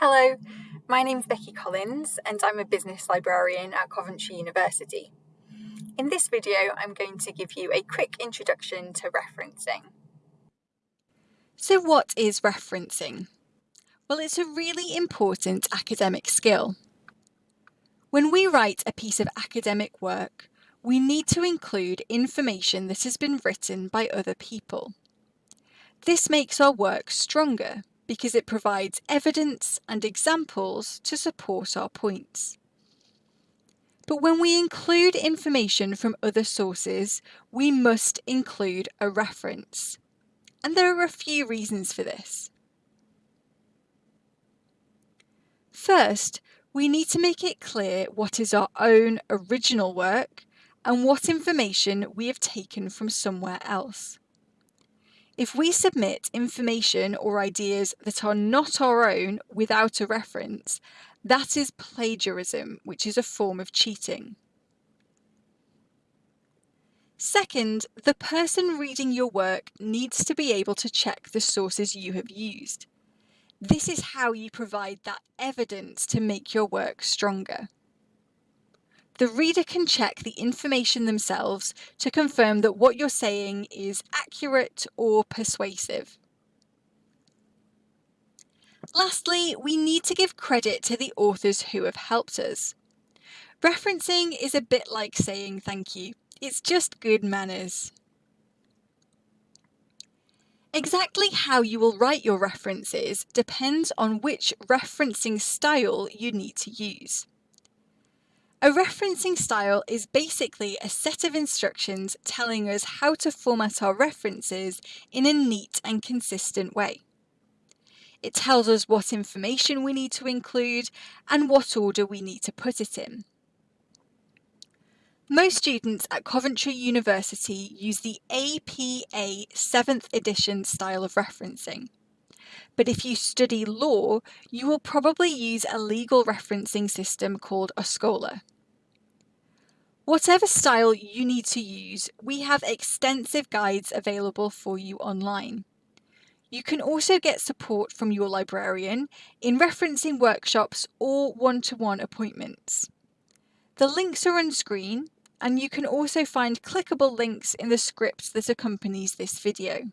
Hello, my name's Becky Collins and I'm a business librarian at Coventry University. In this video, I'm going to give you a quick introduction to referencing. So what is referencing? Well, it's a really important academic skill. When we write a piece of academic work, we need to include information that has been written by other people. This makes our work stronger because it provides evidence and examples to support our points. But when we include information from other sources, we must include a reference. And there are a few reasons for this. First, we need to make it clear what is our own original work and what information we have taken from somewhere else. If we submit information or ideas that are not our own without a reference, that is plagiarism, which is a form of cheating. Second, the person reading your work needs to be able to check the sources you have used. This is how you provide that evidence to make your work stronger. The reader can check the information themselves to confirm that what you're saying is accurate or persuasive. Lastly, we need to give credit to the authors who have helped us. Referencing is a bit like saying thank you. It's just good manners. Exactly how you will write your references depends on which referencing style you need to use. A referencing style is basically a set of instructions telling us how to format our references in a neat and consistent way. It tells us what information we need to include and what order we need to put it in. Most students at Coventry University use the APA 7th edition style of referencing. But if you study law, you will probably use a legal referencing system called OSCOLA. Whatever style you need to use, we have extensive guides available for you online. You can also get support from your librarian in referencing workshops or one-to-one -one appointments. The links are on screen and you can also find clickable links in the script that accompanies this video.